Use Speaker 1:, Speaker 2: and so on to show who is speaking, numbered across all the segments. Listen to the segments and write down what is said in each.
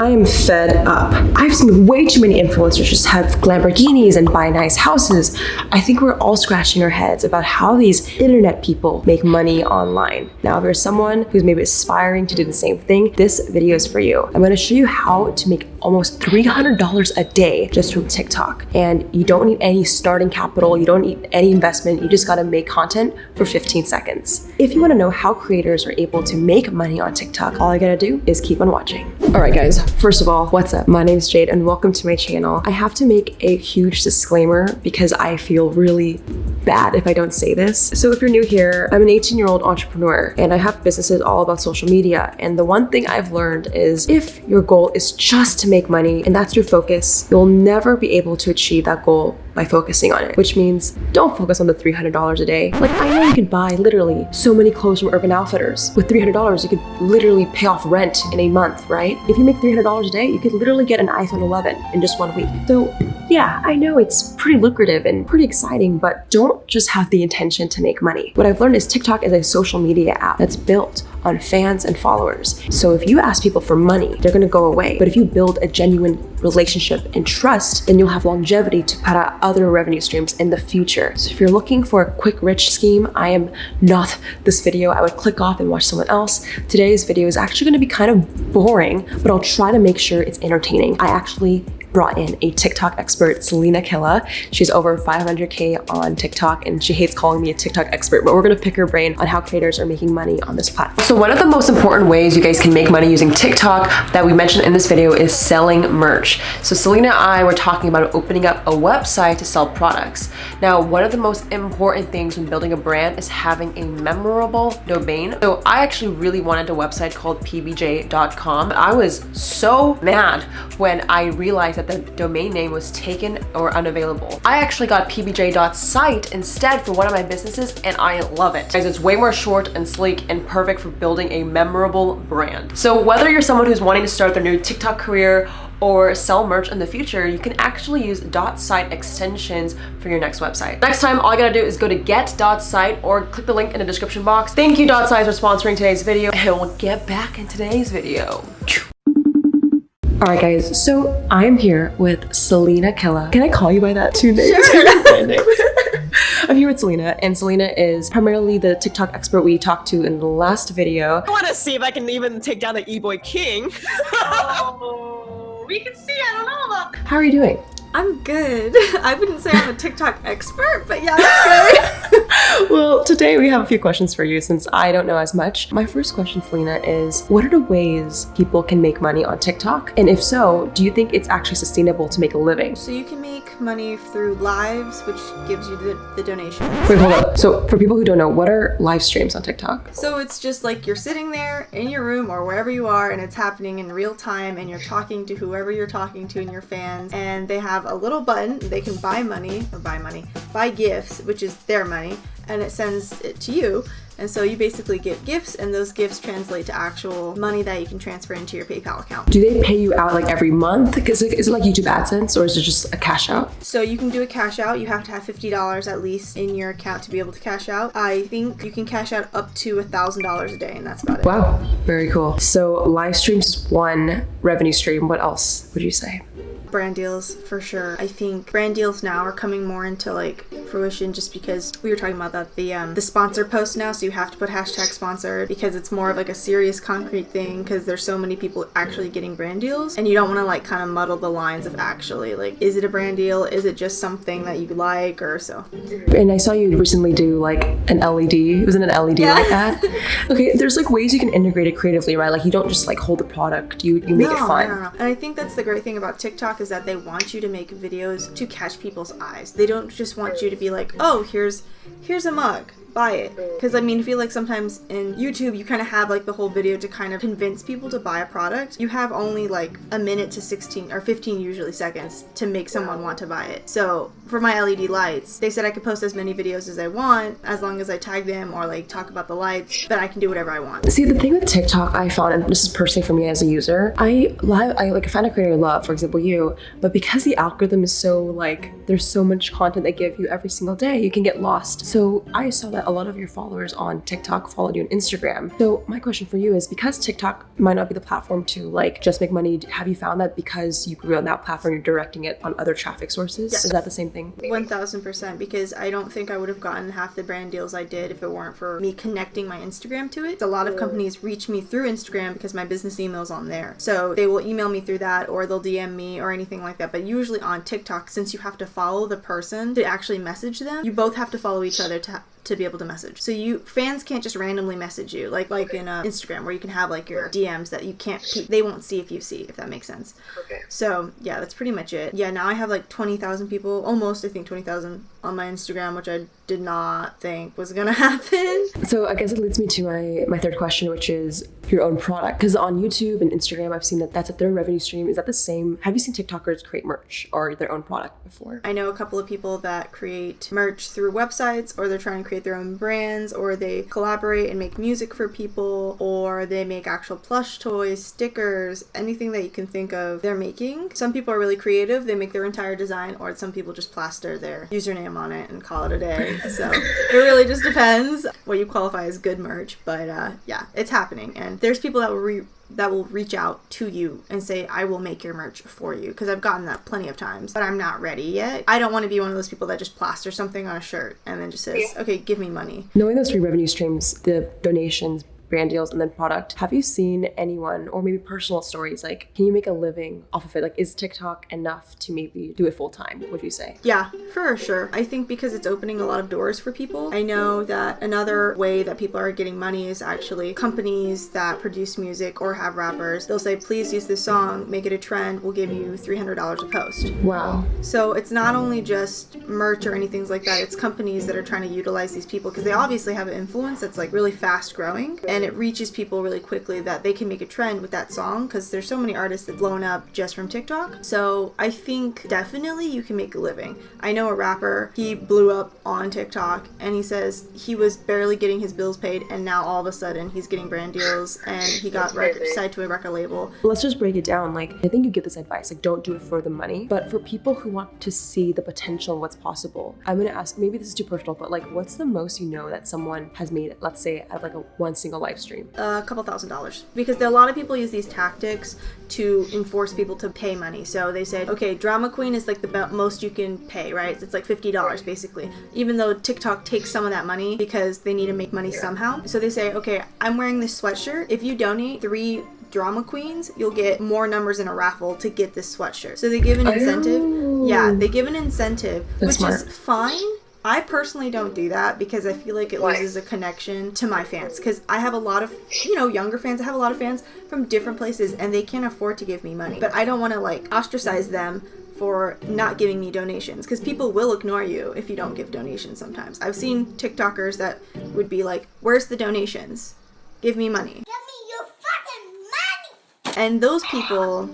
Speaker 1: I am fed up. I've seen way too many influencers just have Lamborghinis and buy nice houses. I think we're all scratching our heads about how these internet people make money online. Now, if you're someone who's maybe aspiring to do the same thing, this video is for you. I'm gonna show you how to make almost $300 a day just from TikTok. And you don't need any starting capital, you don't need any investment, you just gotta make content for 15 seconds. If you wanna know how creators are able to make money on TikTok, all I gotta do is keep on watching. All right guys, first of all, what's up? My name is Jade and welcome to my channel. I have to make a huge disclaimer because I feel really bad if I don't say this. So if you're new here, I'm an 18 year old entrepreneur and I have businesses all about social media. And the one thing I've learned is if your goal is just to make money and that's your focus, you'll never be able to achieve that goal by focusing on it, which means don't focus on the $300 a day. Like I know you can buy literally so many clothes from Urban Outfitters. With $300, you could literally pay off rent in a month, right? If you make $300 a day, you could literally get an iPhone 11 in just one week. So yeah, I know it's pretty lucrative and pretty exciting, but don't just have the intention to make money. What I've learned is TikTok is a social media app that's built on fans and followers. So if you ask people for money, they're gonna go away. But if you build a genuine relationship and trust, then you'll have longevity to put out other revenue streams in the future. So if you're looking for a quick rich scheme, I am not this video. I would click off and watch someone else. Today's video is actually gonna be kind of boring, but I'll try to make sure it's entertaining. I actually brought in a TikTok expert, Selena Killa. She's over 500K on TikTok and she hates calling me a TikTok expert, but we're gonna pick her brain on how creators are making money on this platform. So one of the most important ways you guys can make money using TikTok that we mentioned in this video is selling merch. So Selena and I were talking about opening up a website to sell products. Now, one of the most important things when building a brand is having a memorable domain. So I actually really wanted a website called pbj.com. I was so mad when I realized that the domain name was taken or unavailable. I actually got pbj.site instead for one of my businesses and I love it. Guys, it's way more short and sleek and perfect for building a memorable brand. So whether you're someone who's wanting to start their new TikTok career or sell merch in the future, you can actually use .site extensions for your next website. Next time, all you gotta do is go to get.site or click the link in the description box. Thank you .site for sponsoring today's video and we'll get back in today's video. All right, guys, so I'm here with Selena Killa. Can I call you by that two names? Sure. I'm here with Selena, and Selena is primarily the TikTok expert we talked to in the last video.
Speaker 2: I want to see if I can even take down the E-Boy King.
Speaker 3: oh, we can see, I don't know about...
Speaker 1: How are you doing?
Speaker 3: I'm good. I wouldn't say I'm a TikTok expert, but yeah, I'm
Speaker 1: good. Well, today we have a few questions for you since I don't know as much. My first question, Selena, is what are the ways people can make money on TikTok? And if so, do you think it's actually sustainable to make a living?
Speaker 3: So you can make money through lives, which gives you the, the donation.
Speaker 1: Wait, hold up. So for people who don't know, what are live streams on TikTok?
Speaker 3: So it's just like you're sitting there in your room or wherever you are and it's happening in real time and you're talking to whoever you're talking to and your fans and they have have a little button. They can buy money or buy money, buy gifts, which is their money, and it sends it to you. And so you basically get gifts and those gifts translate to actual money that you can transfer into your PayPal account.
Speaker 1: Do they pay you out like every month? Is it, is it like YouTube AdSense or is it just a cash out?
Speaker 3: So you can do a cash out. You have to have $50 at least in your account to be able to cash out. I think you can cash out up to $1,000 a day and that's about it.
Speaker 1: Wow, very cool. So live streams is one revenue stream. What else would you say?
Speaker 3: brand deals for sure. I think brand deals now are coming more into like fruition just because we were talking about that the um, the sponsor post now so you have to put hashtag sponsored because it's more of like a serious concrete thing because there's so many people actually getting brand deals and you don't want to like kind of muddle the lines of actually like is it a brand deal? Is it just something that you like or so?
Speaker 1: And I saw you recently do like an LED it was in an LED yeah. like that. Okay there's like ways you can integrate it creatively right? Like you don't just like hold the product. You you make no, it fun no, no.
Speaker 3: and I think that's the great thing about TikTok is that they want you to make videos to catch people's eyes. They don't just want you to be like, oh, here's here's a mug buy it. Mm. Because i mean i feel like sometimes in youtube you kind of have like the whole video to kind of convince people to buy a product. You have only like a minute to 16 or 15 usually seconds to make someone want to buy it. So for my led lights they said i could post as many videos as i want as long as i tag them or like talk about the lights but i can do whatever i want.
Speaker 1: See the thing with tiktok i found and this is personally for me as a user i love i like find a creator I love for example you but because the algorithm is so like there's so much content they give you every single day you can get lost. So i saw that that a lot of your followers on TikTok followed you on Instagram. So my question for you is because TikTok might not be the platform to like just make money, have you found that because you grew on that platform, you're directing it on other traffic sources?
Speaker 3: Yes.
Speaker 1: Is that the same thing?
Speaker 3: 1000% because I don't think I would have gotten half the brand deals I did if it weren't for me connecting my Instagram to it. A lot of companies reach me through Instagram because my business email's on there. So they will email me through that or they'll DM me or anything like that. But usually on TikTok, since you have to follow the person to actually message them, you both have to follow each other to to be able to message. So you fans can't just randomly message you like like in uh, Instagram where you can have like your DMs that you can't pe- they won't see if you see if that makes sense.
Speaker 4: Okay.
Speaker 3: So yeah, that's pretty much it. Yeah, now I have like twenty thousand people, almost I think twenty thousand on my Instagram, which I did not think was gonna happen.
Speaker 1: So I guess it leads me to my my third question, which is your own product. Because on YouTube and Instagram, I've seen that that's a third revenue stream. Is that the same? Have you seen TikTokers create merch or their own product before?
Speaker 3: I know a couple of people that create merch through websites, or they're trying to create their own brands, or they collaborate and make music for people, or they make actual plush toys, stickers, anything that you can think of, they're making. Some people are really creative, they make their entire design, or some people just plaster their username on it and call it a day. So it really just depends what you qualify as good merch. But uh, yeah, it's happening. And there's people that will re- that will reach out to you and say, I will make your merch for you. Because I've gotten that plenty of times, but I'm not ready yet. I don't want to be one of those people that just plaster something on a shirt and then just says, okay, give me money.
Speaker 1: Knowing those three revenue streams, the donations, brand deals, and then product, have you seen anyone or maybe personal stories like, can you make a living off of it? Like, is TikTok enough to maybe do it full time? Would you say?
Speaker 3: Yeah, for sure. I think because it's opening a lot of doors for people. I know that another way that people are getting money is actually companies that produce music or have rappers. They'll say, please use this song, make it a trend, we'll give you $300 a post.
Speaker 1: Wow.
Speaker 3: So it's not only just merch or anything like that, it's companies that are trying to utilize these people because they obviously have an influence that's like really fast growing and it reaches people really quickly that they can make a trend with that song because there's so many artists that blown up just from TikTok. So I think definitely you can make a living. I know a rapper, he blew up on TikTok and he says he was barely getting his bills paid and now all of a sudden he's getting brand deals and he got record, signed to a record label.
Speaker 1: Let's just break it down. Like, I think you give this advice, like, don't do it for the money, but for people who want to see the potential and what's possible, I'm gonna ask, maybe this is too personal, but like, what's the most you know that someone has made, let's say, at like a one single live stream?
Speaker 3: a couple thousand dollars because a lot of people use these tactics to enforce people to pay money. So they say, okay, drama queen is like the most you can pay, right? It's like fifty dollars basically. Even though TikTok takes some of that money because they need to make money somehow. So they say, okay, I'm wearing this sweatshirt. If you donate three drama queens, you'll get more numbers in a raffle to get this sweatshirt. So they give an incentive. Yeah, they give an incentive,
Speaker 1: That's
Speaker 3: which
Speaker 1: smart.
Speaker 3: is fine. I personally don't do that because I feel like it
Speaker 4: Why?
Speaker 3: loses a connection to my fans. Because I have a lot of, you know, younger fans. I have a lot of fans from different places and they can't afford to give me money. But I don't want to like ostracize them for not giving me donations because people will ignore you if you don't give donations sometimes. I've seen TikTokers that would be like, Where's the donations? Give me money.
Speaker 5: Give me your fucking money!
Speaker 3: And those people,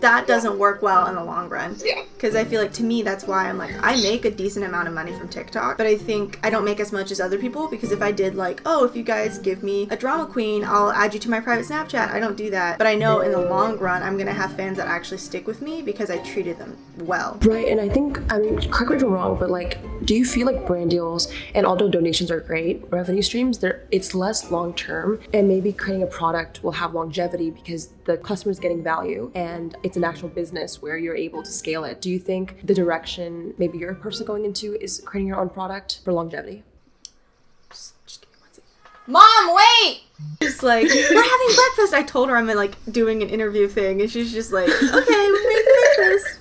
Speaker 3: that doesn't work well in the long run.
Speaker 4: Yeah.
Speaker 3: Because I feel like to me, that's why I'm like, I make a decent amount of money from TikTok, but I think I don't make as much as other people because if I did, like, oh, if you guys give me a drama queen, I'll add you to my private Snapchat. I don't do that. But I know in the long run, I'm going to have fans that actually stick with me because I treated them well.
Speaker 1: Right, and I think, I mean, correct me if I'm wrong, but like, do you feel like brand deals, and although donations are great, revenue streams, they're, it's less long term, and maybe creating a product will have longevity because the customer's getting value and it's an actual business where you're able to scale it. Do you think the direction maybe you're personally going into is creating your own product for longevity?
Speaker 3: Just give me one second. Mom, wait! Just like, we're having breakfast. I told her I'm like doing an interview thing, and she's just like, okay, we're making breakfast.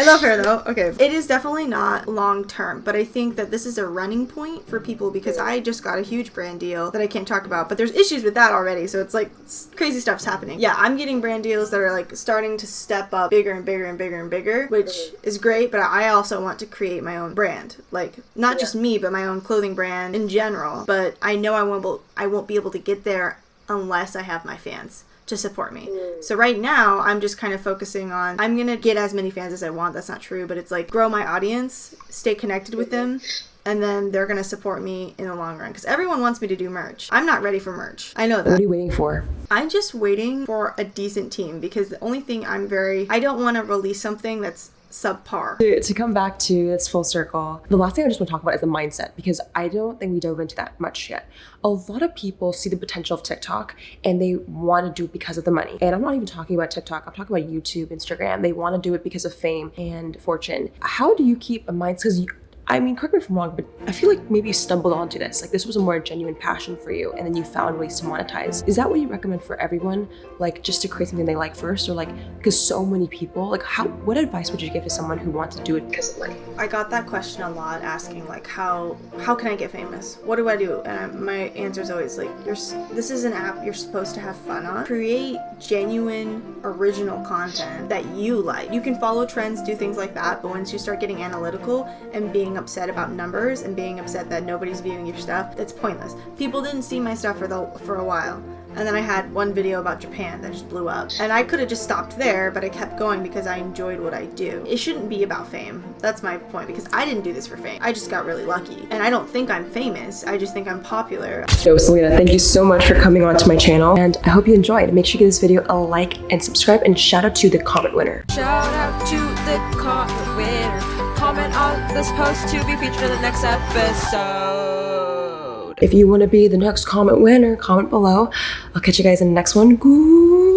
Speaker 3: I love her though. Okay. It is definitely not long term, but I think that this is a running point for people because I just got a huge brand deal that I can't talk about, but there's issues with that already. So it's like crazy stuff's happening. Yeah, I'm getting brand deals that are like starting to step up bigger and bigger and bigger and bigger, which is great, but I also want to create my own brand. Like not just me, but my own clothing brand in general. But I know I won't I won't be able to get there unless I have my fans to support me. Mm. So right now, I'm just kind of focusing on I'm going to get as many fans as I want. That's not true, but it's like grow my audience, stay connected with them, and then they're going to support me in the long run cuz everyone wants me to do merch. I'm not ready for merch. I know that.
Speaker 1: What are you waiting for?
Speaker 3: I'm just waiting for a decent team because the only thing I'm very I don't want to release something that's subpar.
Speaker 1: To, to come back to this full circle, the last thing I just want to talk about is the mindset because I don't think we dove into that much yet. A lot of people see the potential of TikTok and they want to do it because of the money. And I'm not even talking about TikTok, I'm talking about YouTube, Instagram. They want to do it because of fame and fortune. How do you keep a mindset? Because I mean, correct me if I'm wrong, but I feel like maybe you stumbled onto this. Like this was a more genuine passion for you, and then you found ways to monetize. Is that what you recommend for everyone? Like just to create something they like first, or like because so many people, like how? What advice would you give to someone who wants to do it because of money?
Speaker 3: I got that question a lot, asking like how how can I get famous? What do I do? And I, my answer is always like, you're this is an app you're supposed to have fun on. Create genuine, original content that you like. You can follow trends, do things like that, but once you start getting analytical and being upset about numbers and being upset that nobody's viewing your stuff, that's pointless. People didn't see my stuff for the for a while. And then I had one video about Japan that just blew up. And I could have just stopped there, but I kept going because I enjoyed what I do. It shouldn't be about fame. That's my point because I didn't do this for fame. I just got really lucky. And I don't think I'm famous. I just think I'm popular.
Speaker 1: So Selena, thank you so much for coming onto my channel, and I hope you enjoyed. Make sure you give this video a like and subscribe, and shout out to the comment winner.
Speaker 4: Shout out to the comment winner. Comment on this post to be featured in the next episode.
Speaker 1: If you want to be the next comment winner, comment below. I'll catch you guys in the next one. Goodbye.